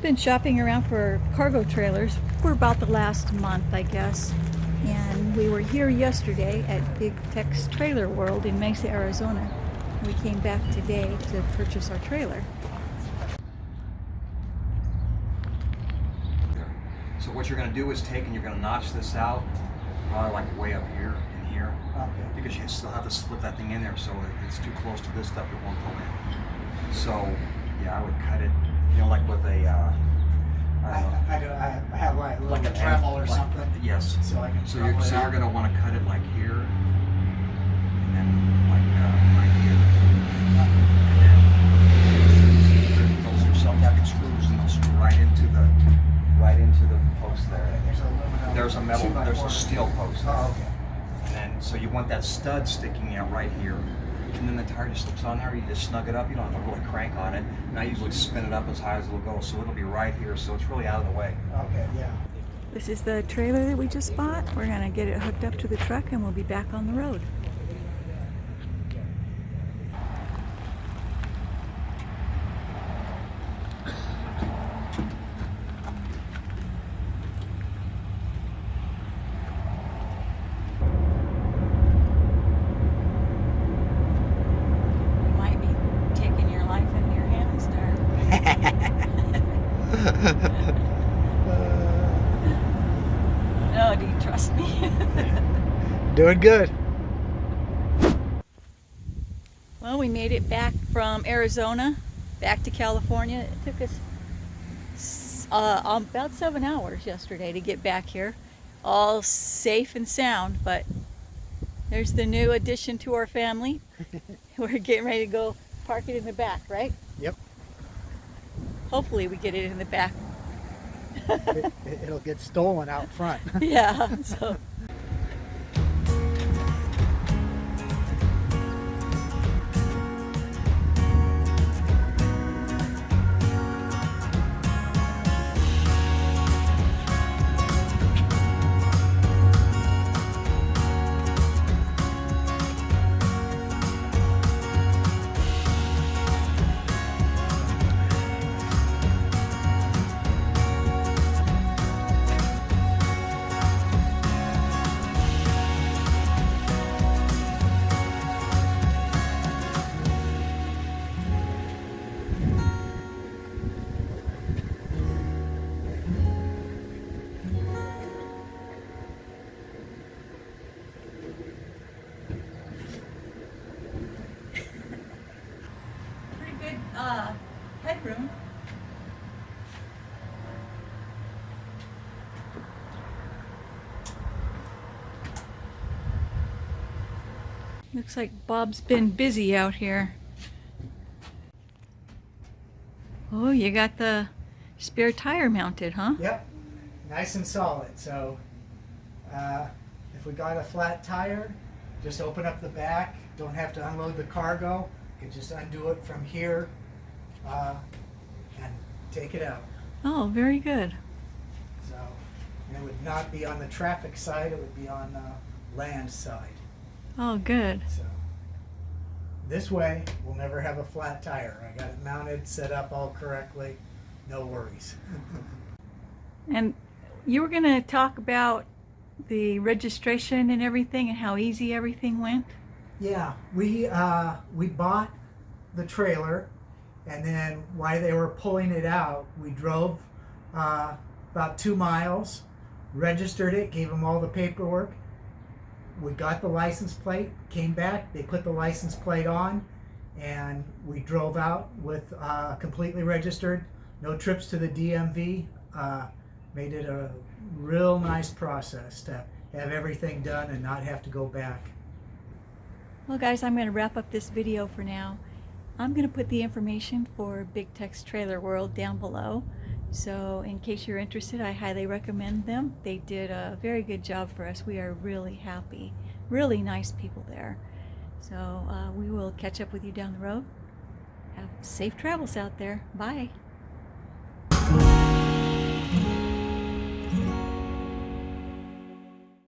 We've been shopping around for cargo trailers for about the last month, I guess. And we were here yesterday at Big Tex Trailer World in Mesa, Arizona. We came back today to purchase our trailer. So what you're going to do is take and you're going to notch this out, probably like way up here and here, Okay. because you still have to slip that thing in there. So if it's too close to this stuff, it won't go in. So yeah, I would cut it, you know, like with a, uh, I don't know, I, do, I have like a little like a Dremel or like- something. Yes. So I can. So you're, Dremel it so you're out. going to want to cut it like here, and then like uh, right here, and then those are self-tapping screws, and they'll screw right into the right into the post Okay, there. There's a aluminum. There's a metal, two by there's four. a steel post. Oh, okay. And then, so you want that stud sticking out right here. And then the tire just slips on there, you just snug it up, you don't have to really crank on it. And I usually spin it up as high as it'll go, so it'll be right here, so it's really out of the way. Okay, yeah. This is the trailer that we just bought. We're gonna get it hooked up to the truck and we'll be back on the road. You might be taking your life into your hands there. No, do you trust me? Doing good. Well, we made it back from Arizona back to California. It took us uh, about seven hours yesterday to get back here, all safe and sound. But there's the new addition to our family. We're getting ready to go park it in the back, right? Yep. Hopefully, we get it in the back. it, it'll get stolen out front. yeah. So. Uh, headroom. Looks like Bob's been busy out here. Oh, you got the spare tire mounted, huh? Yep, nice and solid. So uh, if we got a flat tire, just open up the back. Don't have to unload the cargo. You can just undo it from here uh, and take it out. Oh, very good. So it would not be on the traffic side. It would be on the land side. Oh, good. So this way, we'll never have a flat tire. I got it mounted, set up all correctly. No worries. And you were going to talk about the registration and everything and how easy everything went? Yeah, we uh, we bought the trailer, and then while they were pulling it out, we drove uh, about two miles, registered it, gave them all the paperwork. We got the license plate, came back, they put the license plate on, and we drove out with uh, completely registered, no trips to the DMV. Uh, made it a real nice process to have everything done and not have to go back. Well guys, I'm going to wrap up this video for now. I'm going to put the information for Big Tex Trailer World down below. So in case you're interested, I highly recommend them. They did a very good job for us. We are really happy. Really nice people there. So uh, we will catch up with you down the road. Have safe travels out there. Bye.